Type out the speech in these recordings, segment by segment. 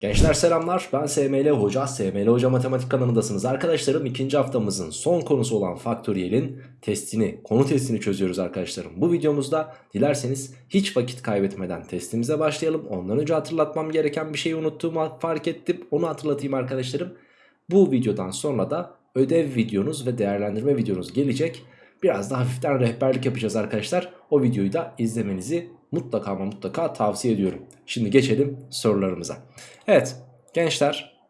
Gençler selamlar ben SML Hoca, SML Hoca Matematik kanalındasınız. Arkadaşlarım ikinci haftamızın son konusu olan faktöriyelin testini, konu testini çözüyoruz arkadaşlarım. Bu videomuzda dilerseniz hiç vakit kaybetmeden testimize başlayalım. Ondan önce hatırlatmam gereken bir şeyi unuttuğumu fark ettim. Onu hatırlatayım arkadaşlarım. Bu videodan sonra da ödev videonuz ve değerlendirme videonuz gelecek. Biraz da hafiften rehberlik yapacağız arkadaşlar. O videoyu da izlemenizi mutlaka ama mutlaka tavsiye ediyorum. Şimdi geçelim sorularımıza. Evet gençler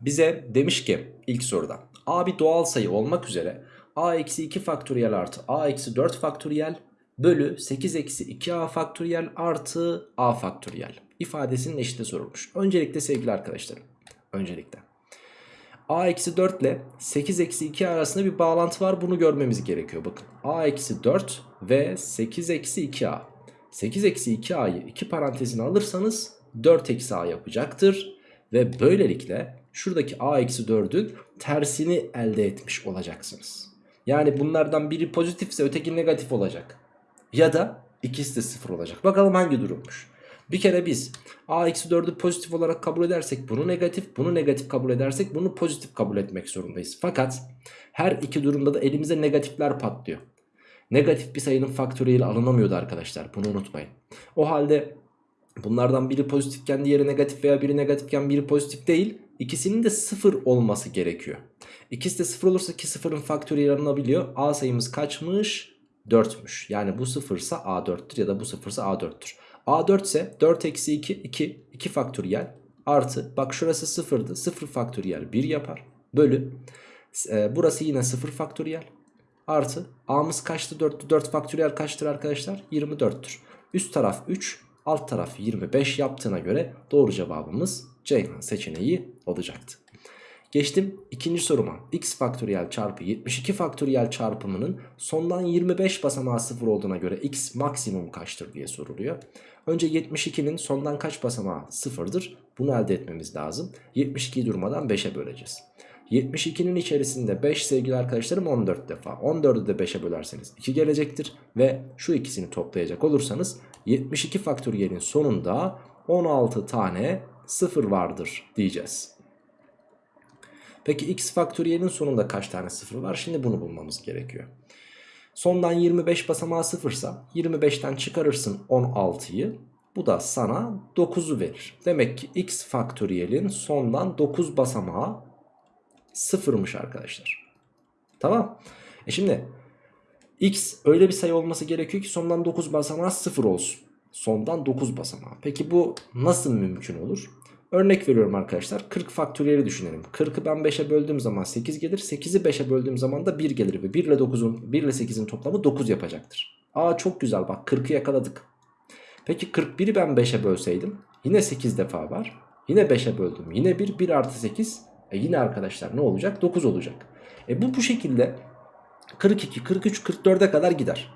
bize demiş ki ilk soruda a bir doğal sayı olmak üzere a eksi 2 faktöriyel artı a eksi 4 faktöriyel bölü 8 eksi 2a faktöriyel artı a faktöriyel ifadesinin eşiti sorulmuş. Öncelikle sevgili arkadaşlarım öncelikle a eksi 4 ile 8 eksi 2 arasında bir bağlantı var bunu görmemiz gerekiyor bakın a eksi 4 ve 8 eksi 2a 8 eksi 2a'yı 2 parantezine alırsanız 4 eksi a yapacaktır. Ve böylelikle şuradaki a eksi 4'ün tersini elde etmiş olacaksınız. Yani bunlardan biri pozitifse öteki negatif olacak. Ya da ikisi de sıfır olacak. Bakalım hangi durummuş. Bir kere biz a eksi 4'ü pozitif olarak kabul edersek bunu negatif, bunu negatif kabul edersek bunu pozitif kabul etmek zorundayız. Fakat her iki durumda da elimize negatifler patlıyor. Negatif bir sayının faktöriyeli alınamıyordu arkadaşlar. Bunu unutmayın. O halde bunlardan biri pozitifken diğeri negatif veya biri negatifken biri pozitif değil. İkisinin de sıfır olması gerekiyor. İkisi de sıfır olursa ki sıfırın faktöriyeli alınabiliyor. A sayımız kaçmış? 4'müş. Yani bu sıfırsa A4'tür ya da bu sıfırsa A4'tür. A4 ise 4 eksi 2 2 2 faktöriyel artı bak şurası sıfırdı 0 faktöriyel 1 yapar bölü e, burası yine 0 faktöriyel Artı A'mız kaçtı 4'tü 4 faktöriyel kaçtır arkadaşlar? 24'tür Üst taraf 3 alt taraf 25 yaptığına göre doğru cevabımız Ceyhan seçeneği olacaktı. Geçtim ikinci soruma. X faktöriyel çarpı 72 faktöriyel çarpımının sondan 25 basamağı 0 olduğuna göre x maksimum kaçtır diye soruluyor. Önce 72'nin sondan kaç basamağı 0'dır bunu elde etmemiz lazım. 72'yi durmadan 5'e böleceğiz. 72'nin içerisinde 5 sevgili arkadaşlarım 14 defa. 14'ü de 5'e bölerseniz 2 gelecektir. Ve şu ikisini toplayacak olursanız 72 faktöriyelin sonunda 16 tane 0 vardır diyeceğiz. Peki x faktöriyelin sonunda kaç tane 0 var? Şimdi bunu bulmamız gerekiyor. Sondan 25 basamağı 0 ise 25'ten çıkarırsın 16'yı. Bu da sana 9'u verir. Demek ki x faktöriyelin sondan 9 basamağı sıfırmış arkadaşlar. Tamam. E şimdi x öyle bir sayı olması gerekiyor ki sondan 9 basamağı sıfır olsun. Sondan 9 basamağı. Peki bu nasıl mümkün olur? Örnek veriyorum arkadaşlar 40 faktöriyeli düşünelim. 40'ı ben 5'e böldüğüm zaman 8 gelir. 8'i 5'e böldüğüm zaman da 1 gelir. Ve 1 ile 9'un 1 ile 8'in toplamı 9 yapacaktır. Aa çok güzel bak 40'ı yakaladık. Peki 41'i ben 5'e bölseydim yine 8 defa var. Yine 5'e böldüm. Yine 1 1 artı 8 e yine arkadaşlar ne olacak? 9 olacak. E bu bu şekilde 42, 43, 44'e kadar gider.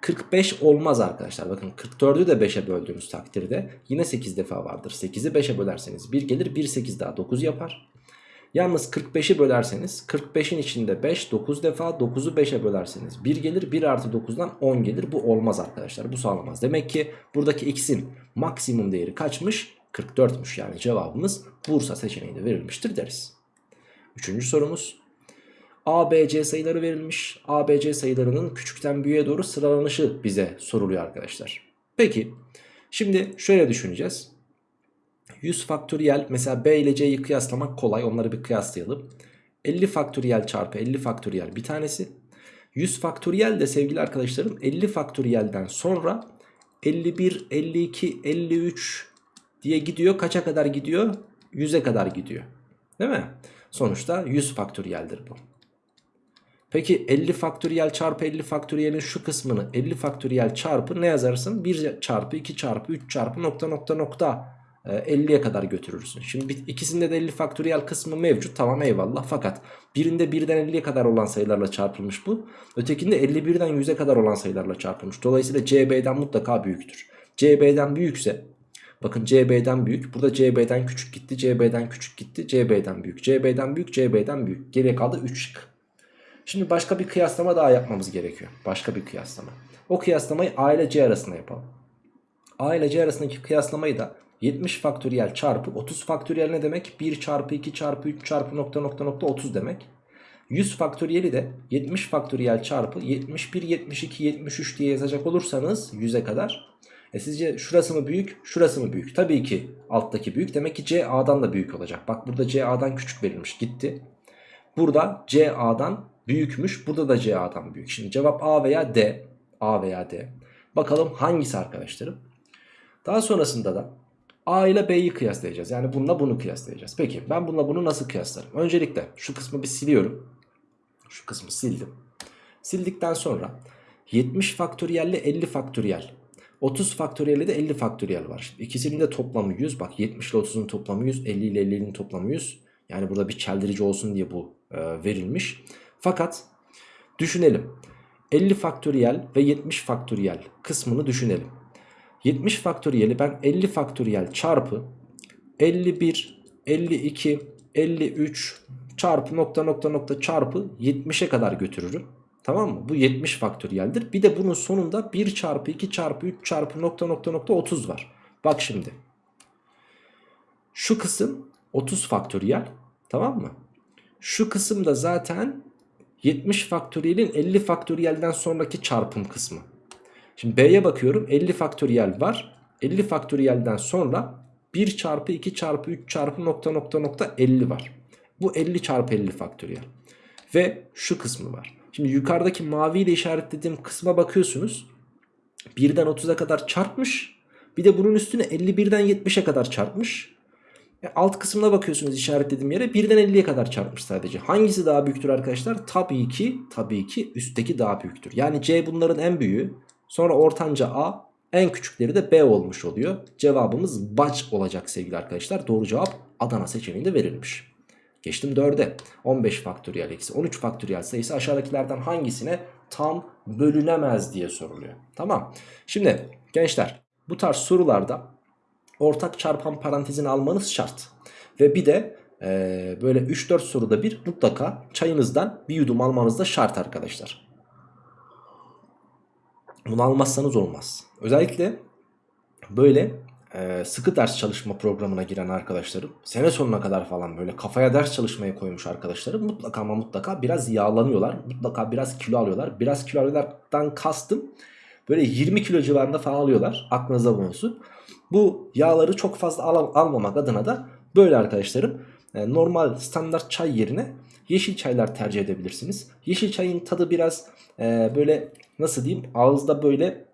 45 olmaz arkadaşlar. Bakın 44'ü de 5'e böldüğümüz takdirde yine 8 defa vardır. 8'i 5'e bölerseniz 1 gelir 1 8 daha 9 yapar. Yalnız 45'i bölerseniz 45'in içinde 5 9 defa 9'u 5'e bölerseniz 1 gelir 1 artı 9'dan 10 gelir. Bu olmaz arkadaşlar bu sağlamaz. Demek ki buradaki x'in maksimum değeri kaçmış? 44'müş yani cevabımız Bursa seçeneğinde verilmiştir deriz. Üçüncü sorumuz. A, B, C sayıları verilmiş. A, B, C sayılarının küçükten büyüğe doğru sıralanışı bize soruluyor arkadaşlar. Peki şimdi şöyle düşüneceğiz. 100 faktöriyel mesela B ile C'yi kıyaslamak kolay onları bir kıyaslayalım. 50 faktöriyel çarpı 50 faktöriyel bir tanesi. 100 faktöriyel de sevgili arkadaşlarım 50 faktöriyelden sonra 51, 52, 53 diye gidiyor. Kaça kadar gidiyor? 100'e kadar gidiyor. Değil mi? Sonuçta 100 faktöriyeldir bu. Peki 50 faktöriyel çarpı 50 faktöriyelin şu kısmını 50 faktöriyel çarpı ne yazarsın? 1 çarpı 2 çarpı 3 çarpı nokta nokta nokta 50'ye kadar götürürsün. Şimdi ikisinde de 50 faktöriyel kısmı mevcut. Tamam eyvallah. Fakat birinde 1'den 50'ye kadar olan sayılarla çarpılmış bu. Ötekinde 51'den 100'e kadar olan sayılarla çarpılmış. Dolayısıyla CB'den mutlaka büyüktür. CB'den büyükse Bakın CB'den büyük. Burada CB'den küçük gitti. CB'den küçük gitti. CB'den büyük. CB'den büyük. CB'den büyük. Geriye kaldı 3 şık. Şimdi başka bir kıyaslama daha yapmamız gerekiyor. Başka bir kıyaslama. O kıyaslamayı A ile C arasında yapalım. A ile C arasındaki kıyaslamayı da 70 faktöriyel çarpı 30 faktöriyel ne demek? 1 çarpı 2 çarpı 3 çarpı nokta nokta nokta 30 demek. 100 faktöriyeli de 70 faktöriyel çarpı 71, 72, 73 diye yazacak olursanız 100'e kadar. E sizce şurası mı büyük, şurası mı büyük? Tabii ki alttaki büyük. Demek ki C A'dan da büyük olacak. Bak burada C A'dan küçük verilmiş gitti. Burada C A'dan büyükmüş. Burada da C A'dan büyük. Şimdi cevap A veya D. A veya D. Bakalım hangisi arkadaşlarım? Daha sonrasında da A ile B'yi kıyaslayacağız. Yani bununla bunu kıyaslayacağız. Peki ben bununla bunu nasıl kıyaslarım? Öncelikle şu kısmı bir siliyorum. Şu kısmı sildim. Sildikten sonra 70 faktöriyel ile 50 faktöriyel. 30 faktöriyel de 50 faktöriyel var. Şimdi ikisinin de toplamı 100. Bak 70 ile 30'un toplamı 100. 50 ile 50'nin toplamı 100. Yani burada bir çeldirici olsun diye bu e, verilmiş. Fakat düşünelim. 50 faktöriyel ve 70 faktöriyel kısmını düşünelim. 70 faktöriyeli ben 50 faktöriyel çarpı 51, 52, 53 çarpı nokta nokta nokta çarpı 70'e kadar götürürüm. Tamam mı? Bu 70 faktöriyeldir. Bir de bunun sonunda 1 çarpı 2 çarpı 3 çarpı nokta nokta nokta 30 var. Bak şimdi. Şu kısım 30 faktöriyel. Tamam mı? Şu kısım da zaten 70 faktöriyelin 50 faktöriyelden sonraki çarpım kısmı. Şimdi B'ye bakıyorum 50 faktöriyel var. 50 faktöriyelden sonra 1 çarpı 2 çarpı 3 çarpı nokta nokta nokta 50 var. Bu 50 çarpı 50 faktöriyel. Ve şu kısmı var. Şimdi yukarıdaki maviyle işaretlediğim kısma bakıyorsunuz. 1'den 30'a kadar çarpmış. Bir de bunun üstüne 51'den 70'e kadar çarpmış. E alt kısmına bakıyorsunuz işaretlediğim yere 1'den 50'ye kadar çarpmış sadece. Hangisi daha büyüktür arkadaşlar? Tabii ki tabii ki üstteki daha büyüktür. Yani C bunların en büyüğü. Sonra ortanca A en küçükleri de B olmuş oluyor. Cevabımız baç olacak sevgili arkadaşlar. Doğru cevap Adana seçeneğinde verilmiş. Geçtim 4'e. 15 faktöriyel eksi 13 faktöriyel sayısı aşağıdakilerden hangisine tam bölünemez diye soruluyor. Tamam. Şimdi gençler bu tarz sorularda ortak çarpan parantezini almanız şart. Ve bir de e, böyle 3-4 soruda bir mutlaka çayınızdan bir yudum almanız da şart arkadaşlar. Bunu almazsanız olmaz. Özellikle böyle e, sıkı ders çalışma programına giren arkadaşlarım sene sonuna kadar falan böyle kafaya ders çalışmaya koymuş arkadaşlarım mutlaka ama mutlaka biraz yağlanıyorlar. Mutlaka biraz kilo alıyorlar. Biraz kilo alıyorlardan kastım böyle 20 kilo civarında falan alıyorlar. Aklınızda bulunsun. Bu yağları çok fazla al almamak adına da böyle arkadaşlarım e, normal standart çay yerine yeşil çaylar tercih edebilirsiniz. Yeşil çayın tadı biraz e, böyle nasıl diyeyim ağızda böyle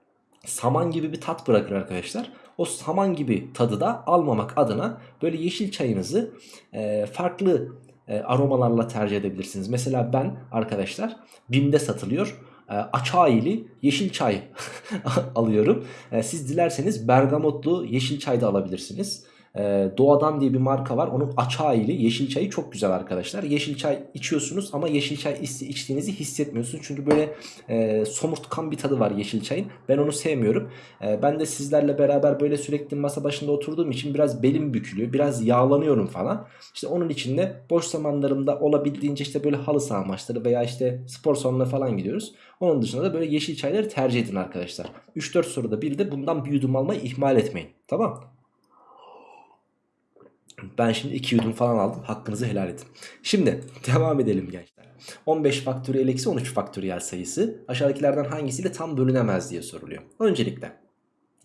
saman gibi bir tat bırakır arkadaşlar. O saman gibi tadı da almamak adına böyle yeşil çayınızı e, farklı e, aromalarla tercih edebilirsiniz. Mesela ben arkadaşlar BİM'de satılıyor e, açayili yeşil çay alıyorum. E, siz dilerseniz bergamotlu yeşil çay da alabilirsiniz. Ee, Doğadan diye bir marka var. Onun açayili yeşil çayı çok güzel arkadaşlar. Yeşil çay içiyorsunuz ama yeşil çay içtiğinizi hissetmiyorsunuz. Çünkü böyle e, somurtkan bir tadı var yeşil çayın. Ben onu sevmiyorum. E, ben de sizlerle beraber böyle sürekli masa başında oturduğum için biraz belim bükülüyor. Biraz yağlanıyorum falan. İşte onun için de boş zamanlarımda olabildiğince işte böyle halı saha maçları veya işte spor salonuna falan gidiyoruz. Onun dışında da böyle yeşil çayları tercih edin arkadaşlar. 3-4 soruda bir de bundan bir yudum almayı ihmal etmeyin. Tamam ben şimdi 2 yudum falan aldım. Hakkınızı helal edin. Şimdi devam edelim gençler. 15 faktöriyel eksi 13 faktöriyel sayısı aşağıdakilerden hangisiyle tam bölünemez diye soruluyor. Öncelikle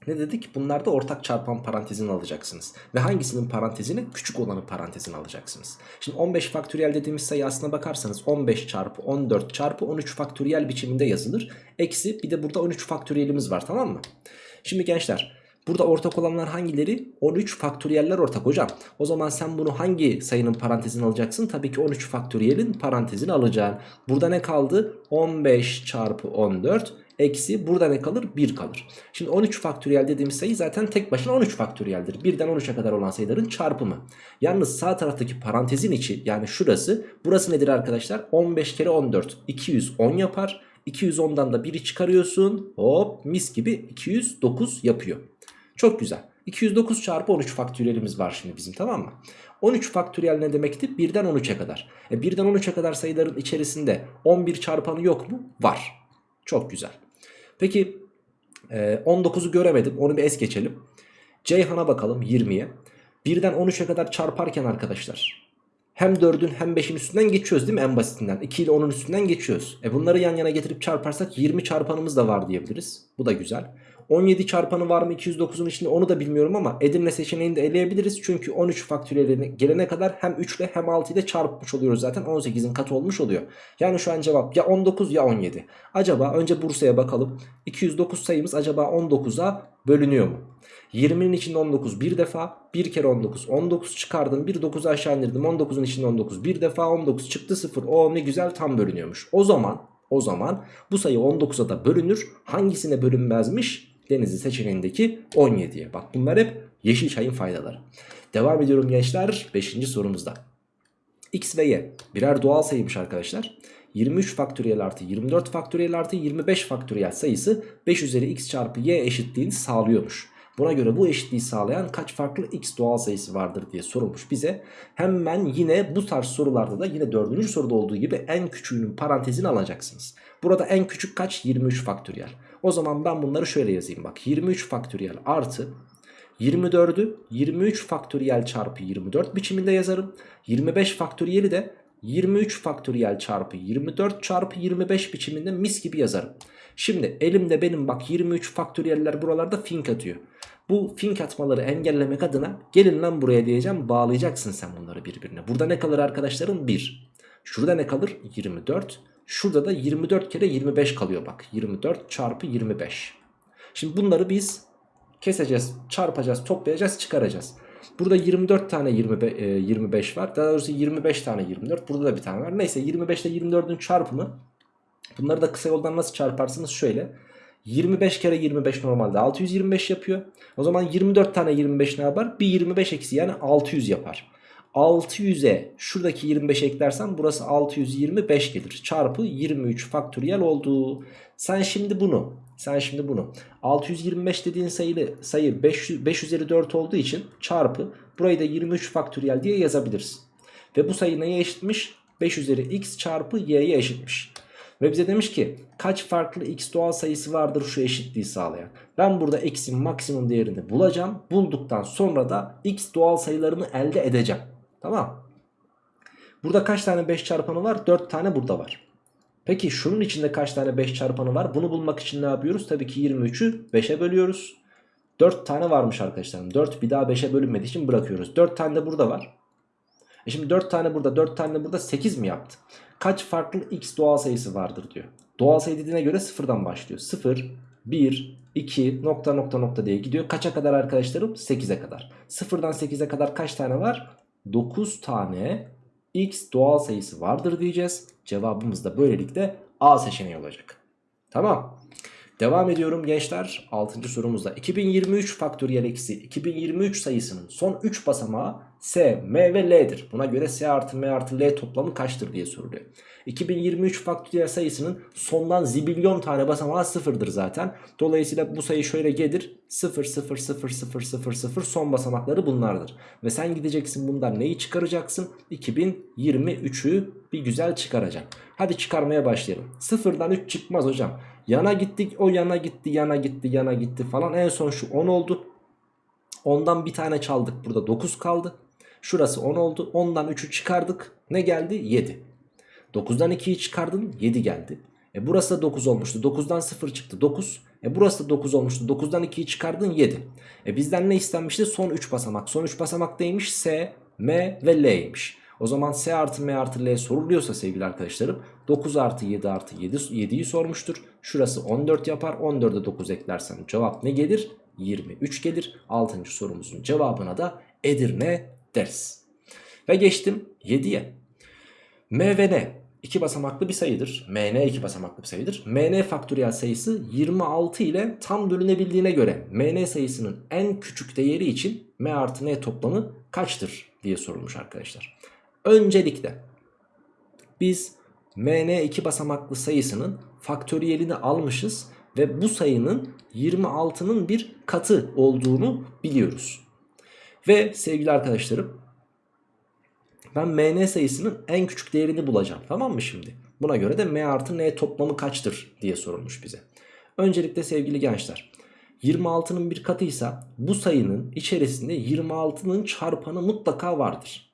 ne dedik? Bunlarda ortak çarpan parantezini alacaksınız. Ve hangisinin parantezini? Küçük olanı parantezini alacaksınız. Şimdi 15 faktöriyel dediğimiz sayı aslına bakarsanız 15 çarpı 14 çarpı 13 faktöriyel biçiminde yazılır. Eksi bir de burada 13 faktöriyelimiz var tamam mı? Şimdi gençler Burada ortak olanlar hangileri? 13 faktöriyeller ortak hocam. O zaman sen bunu hangi sayının parantezini alacaksın? Tabii ki 13 faktöriyelin parantezini alacaksın. Burada ne kaldı? 15 çarpı 14 eksi burada ne kalır? 1 kalır. Şimdi 13 faktöriyel dediğimiz sayı zaten tek başına 13 faktöriyeldir. 1'den 13'e kadar olan sayıların çarpımı. Yalnız sağ taraftaki parantezin içi yani şurası burası nedir arkadaşlar? 15 kere 14 210 yapar. 210'dan da 1'i çıkarıyorsun. Hop mis gibi 209 yapıyor. Çok güzel. 209 çarpı 13 faktöriyelimiz var şimdi bizim tamam mı? 13 faktöriyel ne demekti? 1'den 13'e kadar. E 1'den 13'e kadar sayıların içerisinde 11 çarpanı yok mu? Var. Çok güzel. Peki e, 19'u göremedim. Onu bir es geçelim. Ceyhan'a bakalım 20'ye. Birden 13'e kadar çarparken arkadaşlar. Hem 4'ün hem 5'in üstünden geçiyoruz değil mi en basitinden? 2 ile 10'un üstünden geçiyoruz. E bunları yan yana getirip çarparsak 20 çarpanımız da var diyebiliriz. Bu da güzel. 17 çarpanı var mı 209'un içinde onu da bilmiyorum ama Edirne seçeneğini de eleyebiliriz. Çünkü 13 faktöriyeline gelene kadar hem 3 ile hem 6 ile çarpmış oluyoruz zaten 18'in katı olmuş oluyor. Yani şu an cevap ya 19 ya 17. Acaba önce Bursa'ya bakalım. 209 sayımız acaba 19'a bölünüyor mu? 20'nin içinde 19 bir defa. Bir kere 19. 19 çıkardım. Bir 9 aşağı indirdim. 19'un içinde 19 bir defa. 19 çıktı 0. O ne güzel tam bölünüyormuş. O zaman o zaman bu sayı 19'a da bölünür. Hangisine bölünmezmiş? Denizli seçeneğindeki 17'ye. Bak bunlar hep yeşil çayın faydaları. Devam ediyorum gençler 5. sorumuzda. X ve Y birer doğal sayıymış arkadaşlar. 23 faktöriyel artı 24 faktöriyel artı 25 faktöriyel sayısı 5 üzeri x çarpı y eşitliğini sağlıyormuş. Buna göre bu eşitliği sağlayan kaç farklı x doğal sayısı vardır diye sorulmuş bize. Hemen yine bu tarz sorularda da yine dördüncü soruda olduğu gibi en küçüğünün parantezini alacaksınız. Burada en küçük kaç? 23 faktöriyel. O zaman ben bunları şöyle yazayım bak. 23 faktöriyel artı 24'ü 23 faktöriyel çarpı 24 biçiminde yazarım. 25 faktöriyeli de 23 faktöriyel çarpı 24 çarpı 25 biçiminde mis gibi yazarım. Şimdi elimde benim bak 23 faktöriyeller buralarda fink atıyor. Bu fink atmaları engellemek adına gelin lan buraya diyeceğim bağlayacaksın sen bunları birbirine. Burada ne kalır arkadaşlarım? 1. Şurada ne kalır? 24. Şurada da 24 kere 25 kalıyor bak. 24 çarpı 25. Şimdi bunları biz keseceğiz, çarpacağız, toplayacağız, çıkaracağız. Burada 24 tane 25, 25 var. Daha doğrusu 25 tane 24. Burada da bir tane var. Neyse 25 ile 24'ün çarpımı. Bunları da kısa yoldan nasıl çarparsınız? Şöyle. 25 kere 25 normalde 625 yapıyor. O zaman 24 tane 25 ne yapar? Bir 25 eksi yani 600 yapar. 600'e şuradaki 25 eklersem burası 625 gelir. Çarpı 23 faktöriyel oldu. Sen şimdi bunu sen şimdi bunu 625 dediğin sayılı sayı 5, 5 üzeri 4 olduğu için çarpı burayı da 23 faktöriyel diye yazabilirsin. Ve bu sayı neye eşitmiş? 5 üzeri x çarpı y'ye eşitmiş. Ve bize demiş ki kaç farklı x doğal sayısı vardır şu eşitliği sağlayan. Ben burada x'in maksimum değerini bulacağım. Bulduktan sonra da x doğal sayılarını elde edeceğim. Tamam. Burada kaç tane 5 çarpanı var? 4 tane burada var. Peki şunun içinde kaç tane 5 çarpanı var? Bunu bulmak için ne yapıyoruz? Tabii ki 23'ü 5'e bölüyoruz. 4 tane varmış arkadaşlarım. 4 bir daha 5'e bölünmediği için bırakıyoruz. 4 tane de burada var. E şimdi 4 tane burada 4 tane de burada 8 mi yaptı? Kaç farklı x doğal sayısı vardır diyor. Doğal sayı dediğine göre sıfırdan başlıyor. 0, 1, 2 nokta nokta nokta diye gidiyor. Kaça kadar arkadaşlarım? 8'e kadar. Sıfırdan 8'e kadar kaç tane var? 9 tane x doğal sayısı vardır diyeceğiz. Cevabımız da böylelikle A seçeneği olacak. Tamam. Devam ediyorum gençler 6. sorumuzda 2023 faktöriyel eksi 2023 sayısının son 3 basamağı S, M ve L'dir. Buna göre S artı M artı L toplamı kaçtır diye soruluyor. 2023 faktöriyel sayısının sondan zibilyon tane basamağı sıfırdır zaten. Dolayısıyla bu sayı şöyle gelir 0 0 0 0 0 0 son basamakları bunlardır. Ve sen gideceksin bundan neyi çıkaracaksın? 2023'ü bir güzel çıkaracak. Hadi çıkarmaya başlayalım. Sıfırdan 3 çıkmaz hocam. Yana gittik o yana gitti yana gitti yana gitti falan. En son şu 10 oldu. Ondan bir tane çaldık burada 9 kaldı. Şurası 10 oldu. Ondan 3'ü çıkardık. Ne geldi? 7. 9'dan 2'yi çıkardın 7 geldi. E burası da 9 olmuştu. 9'dan 0 çıktı 9. E burası da 9 olmuştu. 9'dan 2'yi çıkardın 7. E bizden ne istenmişti? Son 3 basamak. Son 3 basamak neymiş? S, M ve L'ymiş. O zaman S artı M artı L soruluyorsa sevgili arkadaşlarım 9 artı 7 artı 7 7'yi sormuştur. Şurası 14 yapar. 14'e 9 eklersem cevap ne gelir? 23 gelir. 6. sorumuzun cevabına da Edirne deriz. Ve geçtim 7'ye. M ve N iki basamaklı bir sayıdır. MN iki basamaklı bir sayıdır. MN faktöriyel sayısı 26 ile tam bölünebildiğine göre MN sayısının en küçük değeri için M artı N toplamı kaçtır diye sorulmuş arkadaşlar. Öncelikle biz MN iki basamaklı sayısının faktöriyelini almışız ve bu sayının 26'nın bir katı olduğunu biliyoruz. Ve sevgili arkadaşlarım ben mn sayısının en küçük değerini bulacağım tamam mı şimdi? Buna göre de m artı n toplamı kaçtır diye sorulmuş bize. Öncelikle sevgili gençler 26'nın bir katıysa bu sayının içerisinde 26'nın çarpanı mutlaka vardır.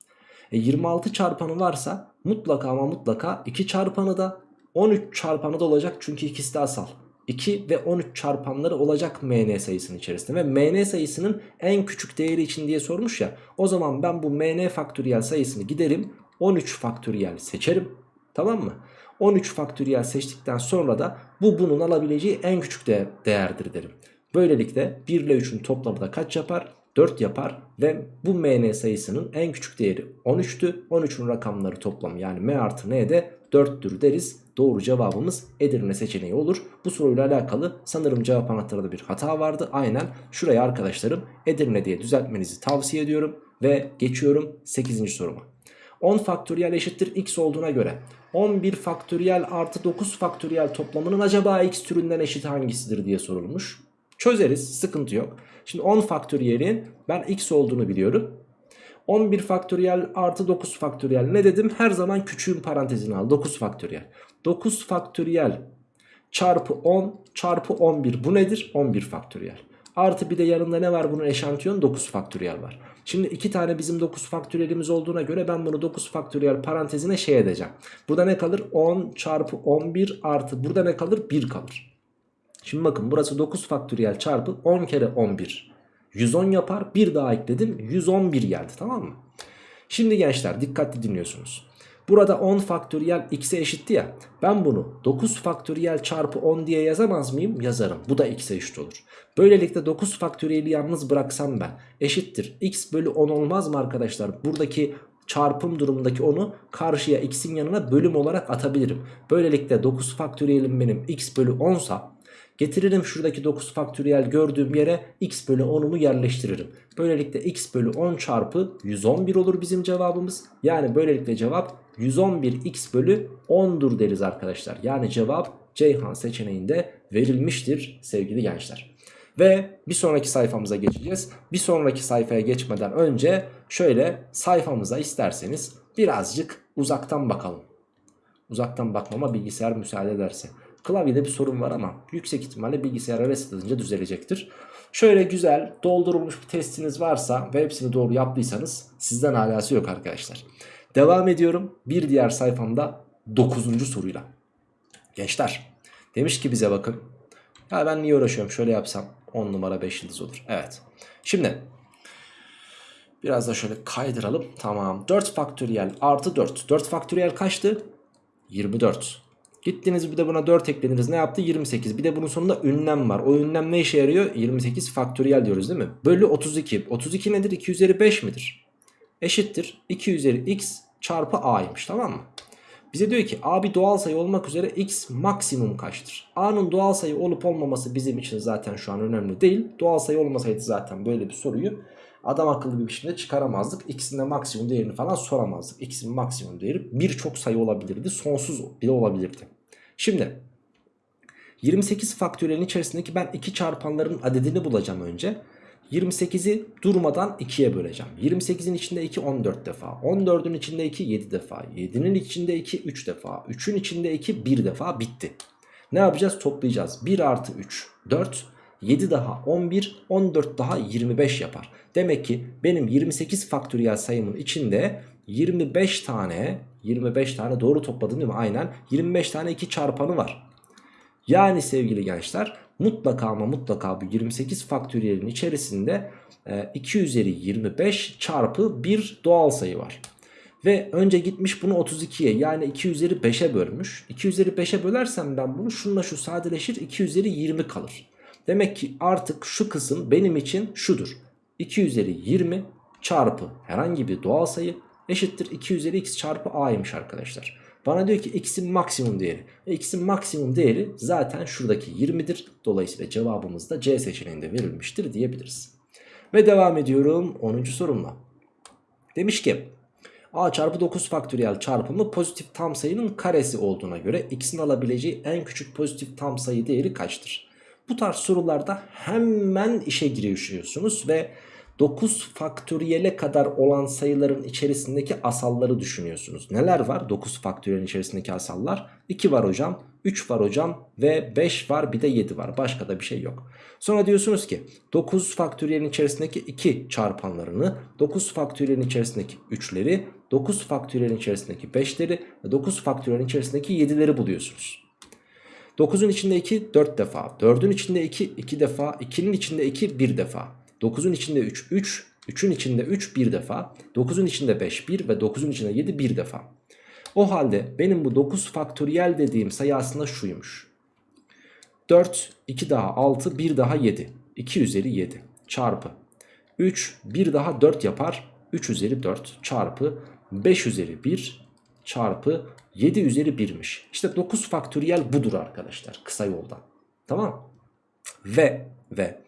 E 26 çarpanı varsa mutlaka ama mutlaka 2 çarpanı da 13 çarpanı da olacak çünkü ikisi de asal. 2 ve 13 çarpanları olacak mn sayısının içerisinde ve mn sayısının en küçük değeri için diye sormuş ya. O zaman ben bu mn faktöriyel sayısını giderim 13 faktöriyel seçerim tamam mı? 13 faktöriyel seçtikten sonra da bu bunun alabileceği en küçük de değerdir derim. Böylelikle 1 ile 3'ün toplamı da kaç yapar? 4 yapar ve bu mn sayısının en küçük değeri 13'tü. 13'ün rakamları toplamı yani m artı n de 4'tür deriz. Doğru cevabımız Edirne seçeneği olur. Bu soruyla alakalı sanırım cevap anahtarında bir hata vardı. Aynen şuraya arkadaşlarım Edirne diye düzeltmenizi tavsiye ediyorum. Ve geçiyorum 8. soruma. 10 faktöriyel eşittir x olduğuna göre 11 faktöriyel artı 9 faktöriyel toplamının acaba x türünden eşit hangisidir diye sorulmuş. Çözeriz sıkıntı yok. Şimdi 10 faktöriyelin ben x olduğunu biliyorum. 11 faktöriyel artı 9 faktöriyel ne dedim? Her zaman küçüğün parantezini al 9 faktöriyel. 9 faktöriyel çarpı 10 çarpı 11 bu nedir? 11 faktöriyel. Artı bir de yanında ne var bunun eşantiyon 9 faktöriyel var. Şimdi iki tane bizim 9 faktöriyelimiz olduğuna göre ben bunu 9 faktöriyel parantezine şey edeceğim. Burada ne kalır? 10 çarpı 11 artı burada ne kalır? 1 kalır. Şimdi bakın burası 9 faktöriyel çarpı 10 kere 11. 110 yapar. Bir daha ekledim. 111 geldi tamam mı? Şimdi gençler dikkatli dinliyorsunuz. Burada 10 faktöriyel x'e eşitti ya. Ben bunu 9 faktöriyel çarpı 10 diye yazamaz mıyım? Yazarım. Bu da x'e eşit olur. Böylelikle 9 faktöriyeli yalnız bıraksam ben eşittir. x bölü 10 olmaz mı arkadaşlar? Buradaki çarpım durumundaki 10'u karşıya x'in yanına bölüm olarak atabilirim. Böylelikle 9 faktöriyelim benim x bölü 10 sa Getiririm şuradaki 9 faktöriyel gördüğüm yere x bölü 10'umu yerleştiririm. Böylelikle x bölü 10 çarpı 111 olur bizim cevabımız. Yani böylelikle cevap 111 x bölü 10'dur deriz arkadaşlar. Yani cevap Ceyhan seçeneğinde verilmiştir sevgili gençler. Ve bir sonraki sayfamıza geçeceğiz. Bir sonraki sayfaya geçmeden önce şöyle sayfamıza isterseniz birazcık uzaktan bakalım. Uzaktan bakmama bilgisayar müsaade ederse. Klavyede bir sorun var ama yüksek ihtimalle bilgisayara reset edince düzelecektir. Şöyle güzel doldurulmuş bir testiniz varsa ve hepsini doğru yaptıysanız sizden alası yok arkadaşlar. Devam ediyorum bir diğer sayfamda 9. soruyla. Gençler demiş ki bize bakın. Ya ben niye uğraşıyorum şöyle yapsam 10 numara 5 yıldız olur. Evet. Şimdi biraz da şöyle kaydıralım. Tamam 4 faktöriyel artı 4. 4 faktöriyel kaçtı? 24. Gittiniz bir de buna 4 eklediniz ne yaptı? 28. Bir de bunun sonunda ünlem var. O ünlem ne işe yarıyor? 28 faktöriyel diyoruz değil mi? Bölü 32. 32 nedir? 2 üzeri 5 midir? Eşittir. 2 üzeri x çarpı a'ymış tamam mı? Bize diyor ki a bir doğal sayı olmak üzere x maksimum kaçtır? a'nın doğal sayı olup olmaması bizim için zaten şu an önemli değil. Doğal sayı olmasaydı zaten böyle bir soruyu adam akıllı bir biçimde çıkaramazdık. X'in de maksimum değerini falan soramazdık. X'in maksimum değeri birçok sayı olabilirdi. Sonsuz bile olabilirdi. Şimdi 28 faktöriyelin içerisindeki ben iki çarpanların adedini bulacağım önce. 28'i durmadan 2'ye böleceğim. 28'in içinde 2 14 defa. 14'ün içinde 2 7 defa. 7'nin içinde 2 3 defa. 3'ün içinde 2 1 defa bitti. Ne yapacağız? Toplayacağız. 1 artı 3 4. 7 daha 11 14 daha 25 yapar. Demek ki benim 28 faktöriyel sayımın içinde 25 tane 25 tane doğru topladım değil mi? Aynen 25 tane 2 çarpanı var. Yani sevgili gençler mutlaka ama mutlaka bu 28 faktöriyelin içerisinde 2 e, üzeri 25 çarpı bir doğal sayı var. Ve önce gitmiş bunu 32'ye yani 2 üzeri 5'e bölmüş. 2 üzeri 5'e bölersem ben bunu şunla şu sadeleşir 2 üzeri 20 kalır. Demek ki artık şu kısım benim için şudur. 2 üzeri 20 çarpı herhangi bir doğal sayı eşittir 2 üzeri x çarpı a'ymış arkadaşlar. Bana diyor ki x'in maksimum değeri. E, x'in maksimum değeri zaten şuradaki 20'dir. Dolayısıyla cevabımız da C seçeneğinde verilmiştir diyebiliriz. Ve devam ediyorum 10. sorumla. Demiş ki a çarpı 9 faktöriyel çarpımı pozitif tam sayının karesi olduğuna göre x'in alabileceği en küçük pozitif tam sayı değeri kaçtır? Bu tarz sorularda hemen işe giriyorsunuz ve 9 faktöriyele kadar olan sayıların içerisindeki asalları düşünüyorsunuz. Neler var 9 faktöriyelin içerisindeki asallar? 2 var hocam, 3 var hocam ve 5 var bir de 7 var. Başka da bir şey yok. Sonra diyorsunuz ki 9 faktöriyelin içerisindeki 2 çarpanlarını, 9 faktöriyelin içerisindeki 3'leri, 9 faktöriyelin içerisindeki 5'leri ve 9 faktöriyelin içerisindeki 7'leri buluyorsunuz. 9'un içinde 2 4 defa. 4'ün içinde 2 2 defa. 2'nin içinde 2 1 defa. 9'un içinde 3 3. 3'ün içinde 3 1 defa. 9'un içinde 5 1 ve 9'un içinde 7 1 defa. O halde benim bu 9 faktöriyel dediğim sayı aslında şuymuş. 4 2 daha 6 1 daha 7. 2 üzeri 7 çarpı. 3 1 daha 4 yapar. 3 üzeri 4 çarpı 5 üzeri 1 çarpı 7 üzeri 1'miş. İşte 9 faktöriyel budur arkadaşlar kısa yoldan. Tamam Ve ve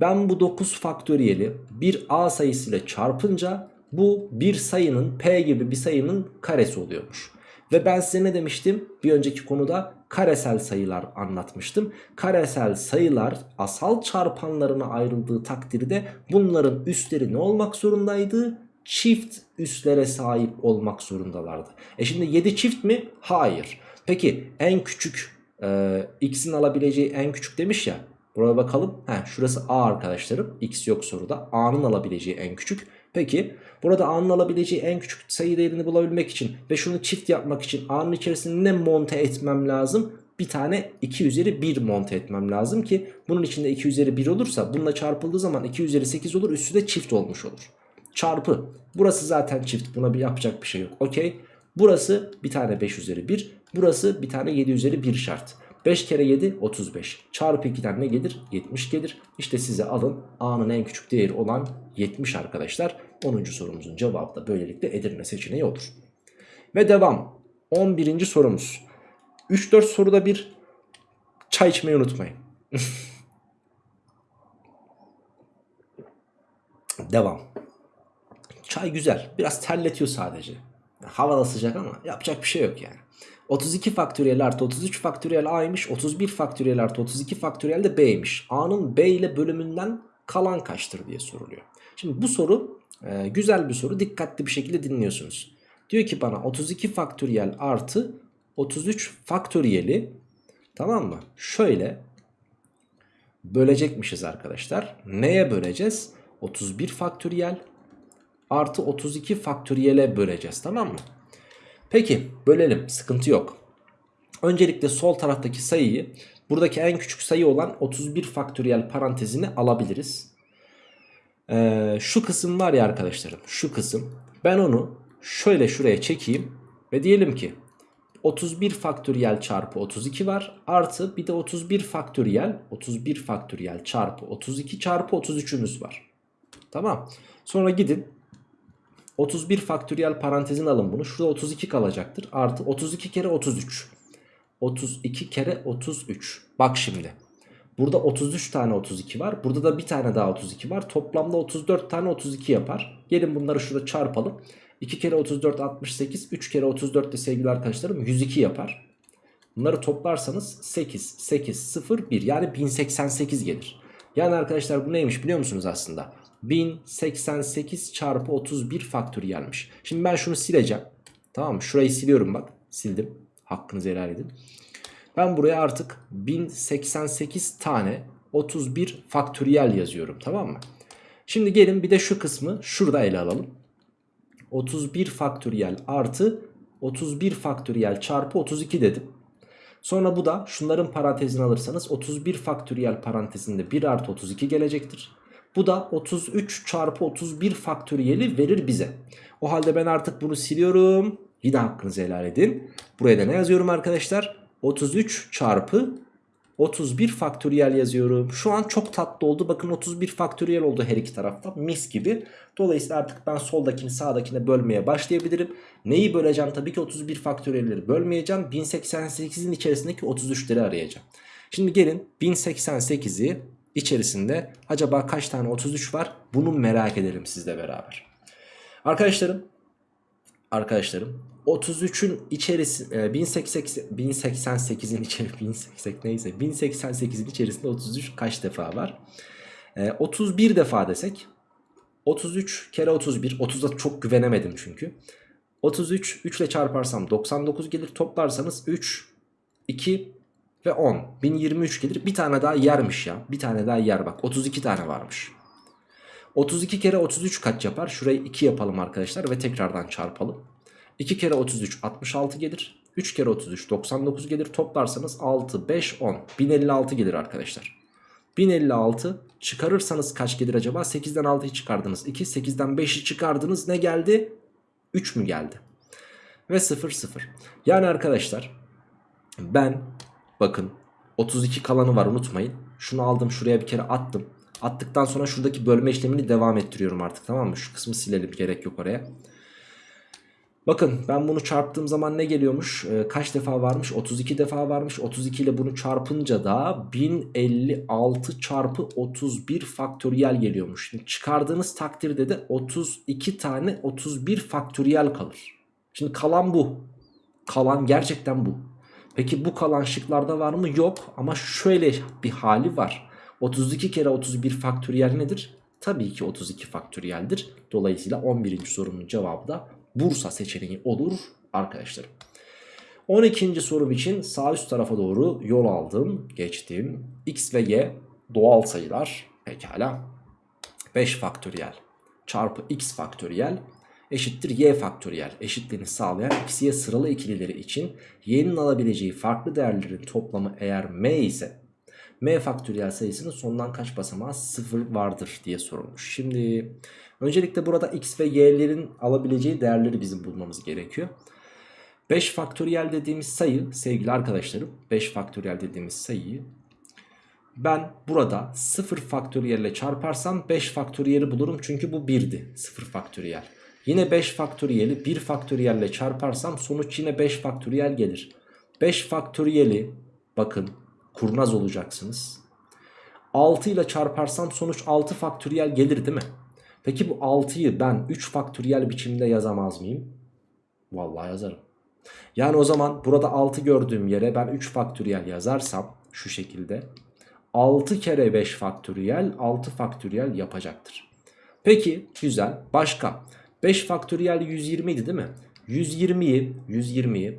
ben bu 9 faktöriyeli bir a sayısıyla çarpınca bu bir sayının p gibi bir sayının karesi oluyormuş. Ve ben size ne demiştim? Bir önceki konuda karesel sayılar anlatmıştım. Karesel sayılar asal çarpanlarına ayrıldığı takdirde bunların üstleri ne olmak zorundaydı? Çift üslere sahip olmak zorundalardı. E şimdi 7 çift mi? Hayır. Peki en küçük e, x'in alabileceği en küçük demiş ya. Buraya bakalım. Heh, şurası a arkadaşlarım. x yok soruda. a'nın alabileceği en küçük. Peki burada a'nın alabileceği en küçük sayı değerini bulabilmek için ve şunu çift yapmak için a'nın içerisinde ne monte etmem lazım? Bir tane 2 üzeri 1 monte etmem lazım ki bunun içinde 2 üzeri 1 olursa bununla çarpıldığı zaman 2 üzeri 8 olur üstü de çift olmuş olur. Çarpı burası zaten çift buna bir yapacak bir şey yok okey. Burası bir tane 5 üzeri 1 burası bir tane 7 üzeri 1 şart. 5 kere 7 35 çarpı 2'den ne gelir? 70 gelir. İşte size alın a'nın en küçük değeri olan 70 arkadaşlar. 10. sorumuzun cevabı da böylelikle Edirne seçeneği olur. Ve devam. 11. sorumuz. 3-4 soruda bir çay içmeyi unutmayın. Devam. Çay güzel biraz terletiyor sadece. Hava da sıcak ama yapacak bir şey yok yani 32 faktöriyel artı 33 faktöriyel a'ymış. 31 faktöriyel artı 32 faktöriyel de b'ymiş. a'nın b ile bölümünden kalan kaçtır diye soruluyor. Şimdi bu soru e, güzel bir soru. Dikkatli bir şekilde dinliyorsunuz. Diyor ki bana 32 faktöriyel artı 33 faktöriyeli tamam mı? Şöyle bölecekmişiz arkadaşlar. Neye böleceğiz? 31 faktöriyel artı 32 faktöriyele böleceğiz tamam mı? Peki bölelim sıkıntı yok. Öncelikle sol taraftaki sayıyı buradaki en küçük sayı olan 31 faktöriyel parantezini alabiliriz. Ee, şu kısım var ya arkadaşlarım şu kısım ben onu şöyle şuraya çekeyim ve diyelim ki 31 faktöriyel çarpı 32 var artı bir de 31 faktöriyel 31 faktöriyel çarpı 32 çarpı 33'ümüz var. Tamam sonra gidin 31 faktöriyel parantezin alın bunu. Şurada 32 kalacaktır. Artı 32 kere 33. 32 kere 33. Bak şimdi. Burada 33 tane 32 var. Burada da bir tane daha 32 var. Toplamda 34 tane 32 yapar. Gelin bunları şurada çarpalım. 2 kere 34 68. 3 kere 34 de sevgili arkadaşlarım 102 yapar. Bunları toplarsanız 8, 8, 0, 1 yani 1088 gelir. Yani arkadaşlar bu neymiş biliyor musunuz aslında? 1088 çarpı 31 faktöriyelmiş. Şimdi ben şunu sileceğim. Tamam mı? Şurayı siliyorum bak. Sildim. Hakkınızı helal edin. Ben buraya artık 1088 tane 31 faktöriyel yazıyorum. Tamam mı? Şimdi gelin bir de şu kısmı şurada ele alalım. 31 faktöriyel artı 31 faktöriyel çarpı 32 dedim. Sonra bu da şunların parantezini alırsanız 31 faktöriyel parantezinde 1 artı 32 gelecektir. Bu da 33 çarpı 31 faktöriyeli verir bize. O halde ben artık bunu siliyorum. Yine hakkınızı helal edin. Buraya da ne yazıyorum arkadaşlar? 33 çarpı 31 faktöriyel yazıyorum. Şu an çok tatlı oldu. Bakın 31 faktöriyel oldu her iki tarafta. Mis gibi. Dolayısıyla artık ben soldakini sağdakine bölmeye başlayabilirim. Neyi böleceğim? Tabii ki 31 faktöriyelleri bölmeyeceğim. 1088'in içerisindeki 33'leri arayacağım. Şimdi gelin 1088'i içerisinde acaba kaç tane 33 var? Bunu merak edelim sizle beraber. Arkadaşlarım arkadaşlarım 33'ün içerisi 1088'in içeri 1080 neyse 1088'in içerisinde 33 kaç defa var? 31 e, defa desek 33 kere 31. 30'da çok güvenemedim çünkü. 33 3 ile çarparsam 99 gelir. Toplarsanız 3, 2 ve 10. 1023 gelir. Bir tane daha yermiş ya. Bir tane daha yer bak. 32 tane varmış. 32 kere 33 kaç yapar? Şurayı 2 yapalım arkadaşlar ve tekrardan çarpalım. 2 kere 33 66 gelir. 3 kere 33 99 gelir. Toplarsanız 6, 5, 10. 1056 gelir arkadaşlar. 1056 çıkarırsanız kaç gelir acaba? 8'den 6'yı çıkardınız. 2, 8'den 5'i çıkardınız. Ne geldi? 3 mü geldi? Ve 0, 0. Yani arkadaşlar ben bakın 32 kalanı var unutmayın. Şunu aldım şuraya bir kere attım. Attıktan sonra şuradaki bölme işlemini devam ettiriyorum artık tamam mı? Şu kısmı silelim gerek yok oraya. Bakın ben bunu çarptığım zaman ne geliyormuş? Ee, kaç defa varmış? 32 defa varmış. 32 ile bunu çarpınca da 1056 çarpı 31 faktöriyel geliyormuş. Şimdi çıkardığınız takdirde de 32 tane 31 faktöriyel kalır. Şimdi kalan bu. Kalan gerçekten bu. Peki bu kalan şıklarda var mı? Yok ama şöyle bir hali var. 32 kere 31 faktöriyel nedir? Tabii ki 32 faktöriyeldir. Dolayısıyla 11. sorunun cevabı da Bursa seçeneği olur arkadaşlarım. 12. sorum için sağ üst tarafa doğru yol aldım, geçtim. X ve Y doğal sayılar. Pekala. 5 faktöriyel çarpı x faktöriyel eşittir y faktöriyel. Eşitliğini sağlayan x y sıralı ikilileri için y'nin alabileceği farklı değerlerin toplamı eğer m ise m faktöriyel sayısının sondan kaç basamağı 0 vardır diye sorulmuş. Şimdi öncelikle burada x ve y'lerin alabileceği değerleri bizim bulmamız gerekiyor. 5 faktöriyel dediğimiz sayı sevgili arkadaşlarım 5 faktöriyel dediğimiz sayıyı ben burada 0 faktöriyel ile çarparsam 5 faktöriyeli bulurum çünkü bu 1'di 0 faktöriyel. Yine 5 faktöriyeli 1 faktöriyel ile çarparsam sonuç yine 5 faktöriyel gelir. 5 faktöriyeli bakın kurnaz olacaksınız. 6 ile çarparsam sonuç 6 faktöriyel gelir değil mi? Peki bu 6'yı ben 3 faktöriyel biçimde yazamaz mıyım? Vallahi yazarım. Yani o zaman burada 6 gördüğüm yere ben 3 faktöriyel yazarsam şu şekilde 6 kere 5 faktöriyel 6 faktöriyel yapacaktır. Peki güzel başka 5 faktöriyel 120 idi değil mi? 120'yi 120'yi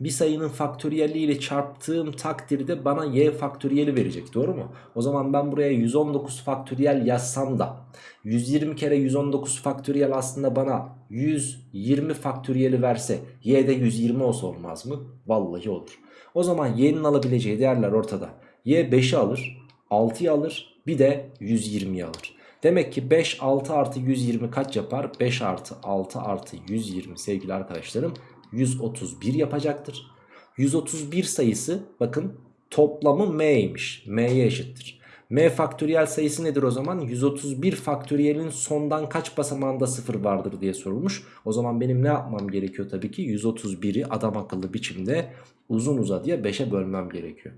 bir sayının faktöriyeli ile çarptığım takdirde bana y faktöriyeli verecek doğru mu? O zaman ben buraya 119 faktöriyel yazsam da 120 kere 119 faktöriyel aslında bana 120 faktöriyeli verse y'de 120 olsa olmaz mı? Vallahi olur. O zaman y'nin alabileceği değerler ortada. y 5'i alır 6'yı alır bir de 120'yi alır. Demek ki 5 6 artı 120 kaç yapar? 5 artı 6 artı 120 sevgili arkadaşlarım 131 yapacaktır. 131 sayısı bakın toplamı m'ymiş. m'ye eşittir. m faktöriyel sayısı nedir o zaman? 131 faktöriyelin sondan kaç basamağında 0 vardır diye sorulmuş. O zaman benim ne yapmam gerekiyor tabii ki? 131'i adam akıllı biçimde uzun uzadıya 5'e bölmem gerekiyor.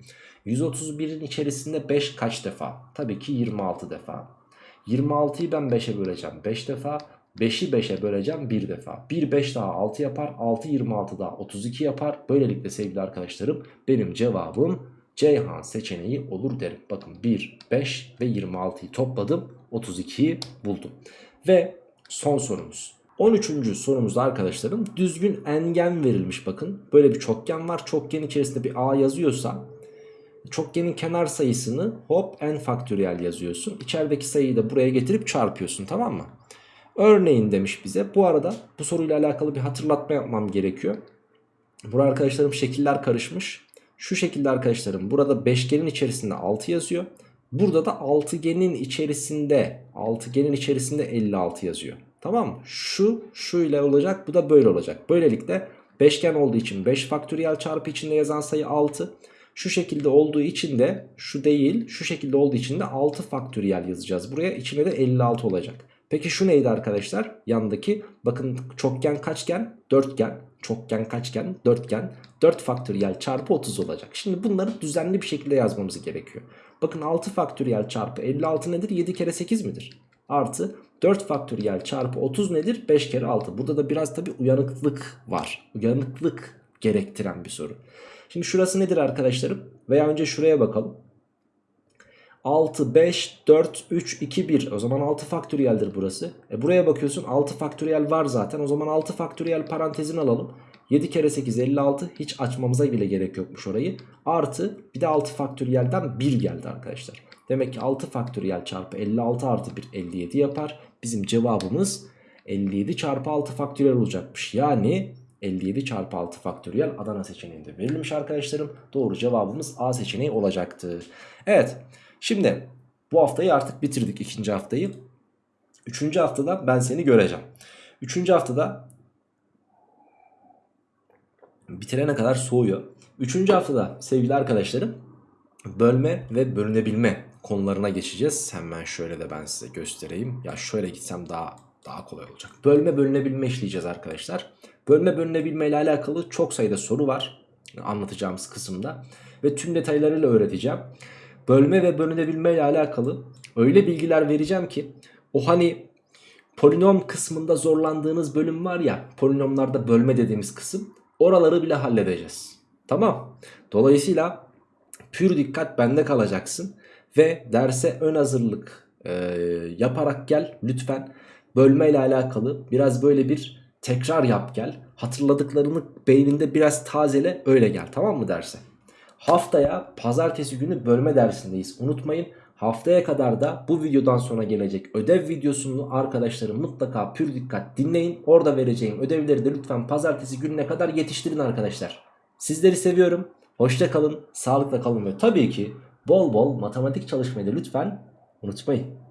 131'in içerisinde 5 kaç defa? Tabii ki 26 defa. 26'yı ben 5'e böleceğim 5 defa. 5'i 5'e böleceğim bir defa. 1 5 daha 6 yapar. 6 26 daha 32 yapar. Böylelikle sevgili arkadaşlarım benim cevabım Ceyhan seçeneği olur derim. Bakın 1, 5 ve 26'yı topladım. 32'yi buldum. Ve son sorumuz. 13. sorumuzda arkadaşlarım düzgün engen verilmiş bakın. Böyle bir çokgen var. Çokgen içerisinde bir a yazıyorsa çokgenin kenar sayısını hop n faktöriyel yazıyorsun. İçerideki sayıyı da buraya getirip çarpıyorsun tamam mı? Örneğin demiş bize. Bu arada bu soruyla alakalı bir hatırlatma yapmam gerekiyor. Burada arkadaşlarım şekiller karışmış. Şu şekilde arkadaşlarım burada beşgenin içerisinde 6 yazıyor. Burada da altıgenin içerisinde altıgenin içerisinde 56 yazıyor. Tamam mı? Şu şu ile olacak bu da böyle olacak. Böylelikle beşgen olduğu için 5 faktöriyel çarpı içinde yazan sayı 6. Şu şekilde olduğu için de şu değil şu şekilde olduğu için de 6 faktöriyel yazacağız. Buraya içine de 56 olacak. Peki şu neydi arkadaşlar? Yandaki bakın çokgen kaçgen? Dörtgen. Çokgen kaçgen? Dörtgen. 4 faktöriyel çarpı 30 olacak. Şimdi bunları düzenli bir şekilde yazmamız gerekiyor. Bakın 6 faktöriyel çarpı 56 nedir? 7 kere 8 midir? Artı 4 faktöriyel çarpı 30 nedir? 5 kere 6. Burada da biraz tabi uyanıklık var. Uyanıklık gerektiren bir soru. Şimdi şurası nedir arkadaşlarım? Veya önce şuraya bakalım. 6, 5, 4, 3, 2, 1. O zaman 6 faktöriyeldir burası. E buraya bakıyorsun 6 faktöriyel var zaten. O zaman 6 faktöriyel parantezini alalım. 7 kere 8 56 hiç açmamıza bile gerek yokmuş orayı. Artı bir de 6 faktöriyelden 1 geldi arkadaşlar. Demek ki 6 faktöriyel çarpı 56 artı 1 57 yapar. Bizim cevabımız 57 çarpı 6 faktöriyel olacakmış. Yani 57 çarpı 6 faktöriyel Adana seçeneğinde verilmiş arkadaşlarım. Doğru cevabımız A seçeneği olacaktı. Evet şimdi bu haftayı artık bitirdik ikinci haftayı. Üçüncü haftada ben seni göreceğim. Üçüncü haftada bitirene kadar soğuyor. Üçüncü haftada sevgili arkadaşlarım bölme ve bölünebilme konularına geçeceğiz. Hemen şöyle de ben size göstereyim. Ya şöyle gitsem daha daha kolay olacak. Bölme bölünebilme işleyeceğiz arkadaşlar. Bölme bölünebilme ile alakalı çok sayıda soru var anlatacağımız kısımda ve tüm detaylarıyla öğreteceğim. Bölme ve bölünebilme ile alakalı öyle bilgiler vereceğim ki o hani polinom kısmında zorlandığınız bölüm var ya polinomlarda bölme dediğimiz kısım oraları bile halledeceğiz. Tamam. Dolayısıyla pür dikkat bende kalacaksın ve derse ön hazırlık e, yaparak gel lütfen. Bölme ile alakalı biraz böyle bir tekrar yap gel. Hatırladıklarını beyninde biraz tazele öyle gel tamam mı derse. Haftaya pazartesi günü bölme dersindeyiz. Unutmayın haftaya kadar da bu videodan sonra gelecek ödev videosunu arkadaşlarım mutlaka pür dikkat dinleyin. Orada vereceğim ödevleri de lütfen pazartesi gününe kadar yetiştirin arkadaşlar. Sizleri seviyorum. Hoşça kalın, sağlıkla kalın ve tabii ki bol bol matematik çalışmayı da lütfen unutmayın.